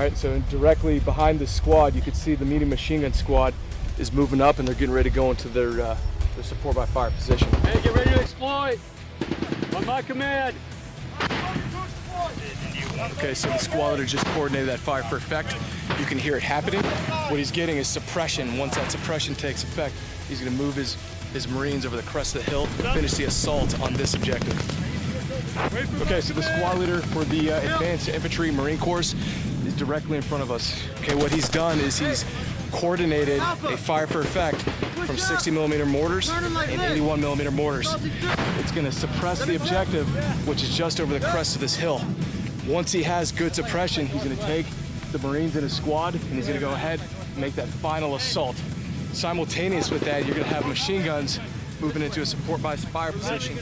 right, so directly behind the squad, you can see the medium machine gun squad is moving up and they're getting ready to go into their, uh, their support by fire position. Hey, get ready to exploit. On my command. Okay, so the squad leader just coordinated that fire for effect. You can hear it happening. What he's getting is suppression. Once that suppression takes effect, he's gonna move his, his Marines over the crest of the hill, finish the assault on this objective. Okay, so the squad leader for the uh, Advanced Infantry Marine Corps is directly in front of us. Okay, what he's done is he's coordinated a fire for effect from 60 millimeter mortars and 81 millimeter mortars. It's gonna suppress the objective, which is just over the crest of this hill. Once he has good suppression, he's gonna take the Marines in his squad and he's gonna go ahead and make that final assault. Simultaneous with that, you're gonna have machine guns moving into a support by fire position